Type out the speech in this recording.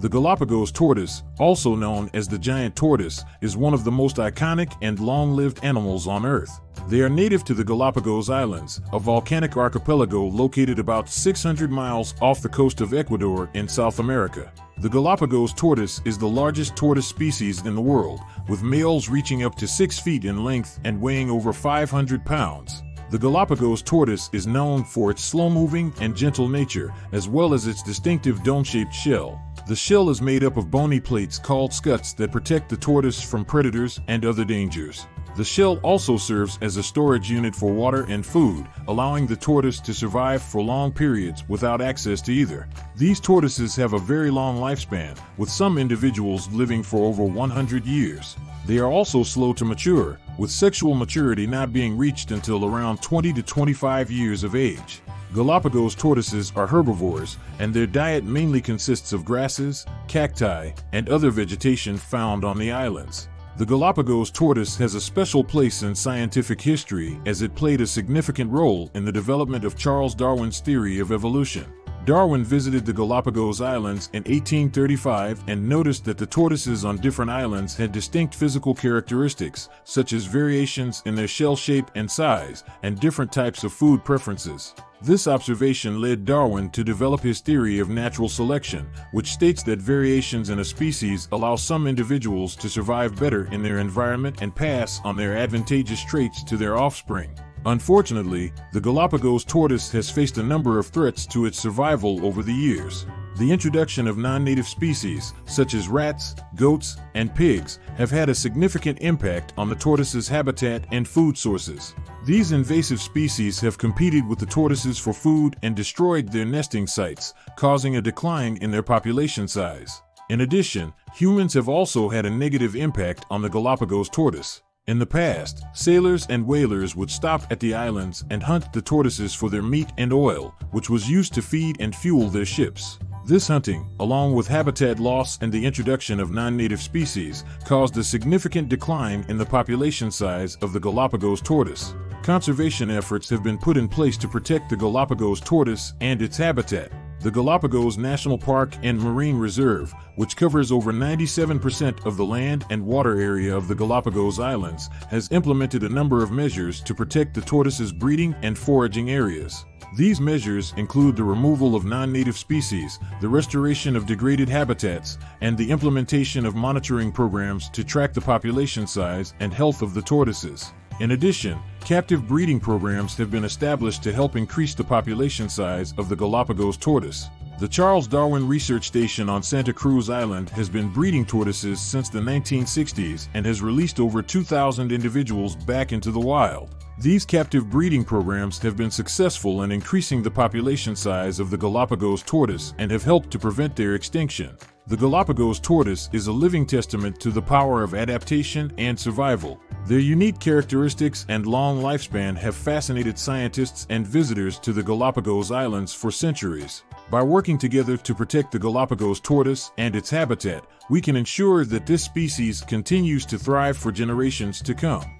The Galapagos tortoise, also known as the giant tortoise, is one of the most iconic and long-lived animals on Earth. They are native to the Galapagos Islands, a volcanic archipelago located about 600 miles off the coast of Ecuador in South America. The Galapagos tortoise is the largest tortoise species in the world, with males reaching up to 6 feet in length and weighing over 500 pounds. The Galapagos tortoise is known for its slow-moving and gentle nature, as well as its distinctive dome-shaped shell. The shell is made up of bony plates called scutes that protect the tortoise from predators and other dangers. The shell also serves as a storage unit for water and food, allowing the tortoise to survive for long periods without access to either. These tortoises have a very long lifespan, with some individuals living for over 100 years. They are also slow to mature, with sexual maturity not being reached until around 20 to 25 years of age. Galapagos tortoises are herbivores, and their diet mainly consists of grasses, cacti, and other vegetation found on the islands. The Galapagos tortoise has a special place in scientific history as it played a significant role in the development of Charles Darwin's theory of evolution. Darwin visited the Galapagos Islands in 1835 and noticed that the tortoises on different islands had distinct physical characteristics, such as variations in their shell shape and size, and different types of food preferences. This observation led Darwin to develop his theory of natural selection, which states that variations in a species allow some individuals to survive better in their environment and pass on their advantageous traits to their offspring. Unfortunately, the Galapagos tortoise has faced a number of threats to its survival over the years. The introduction of non-native species, such as rats, goats, and pigs, have had a significant impact on the tortoise's habitat and food sources. These invasive species have competed with the tortoises for food and destroyed their nesting sites, causing a decline in their population size. In addition, humans have also had a negative impact on the Galapagos tortoise. In the past, sailors and whalers would stop at the islands and hunt the tortoises for their meat and oil, which was used to feed and fuel their ships. This hunting, along with habitat loss and the introduction of non-native species, caused a significant decline in the population size of the Galapagos tortoise. Conservation efforts have been put in place to protect the Galapagos tortoise and its habitat. The Galapagos National Park and Marine Reserve, which covers over 97% of the land and water area of the Galapagos Islands, has implemented a number of measures to protect the tortoise's breeding and foraging areas. These measures include the removal of non-native species, the restoration of degraded habitats, and the implementation of monitoring programs to track the population size and health of the tortoises. In addition, captive breeding programs have been established to help increase the population size of the Galapagos tortoise. The Charles Darwin Research Station on Santa Cruz Island has been breeding tortoises since the 1960s and has released over 2,000 individuals back into the wild. These captive breeding programs have been successful in increasing the population size of the Galapagos tortoise and have helped to prevent their extinction. The Galapagos tortoise is a living testament to the power of adaptation and survival. Their unique characteristics and long lifespan have fascinated scientists and visitors to the Galapagos Islands for centuries. By working together to protect the Galapagos tortoise and its habitat, we can ensure that this species continues to thrive for generations to come.